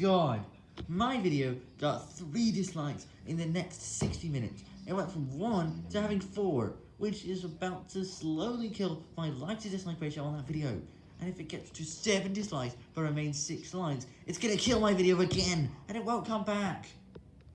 god. My video got 3 dislikes in the next 60 minutes. It went from 1 to having 4, which is about to slowly kill my like to dislike ratio on that video. And if it gets to 7 dislikes but remains 6 likes, it's gonna kill my video again, and it won't come back.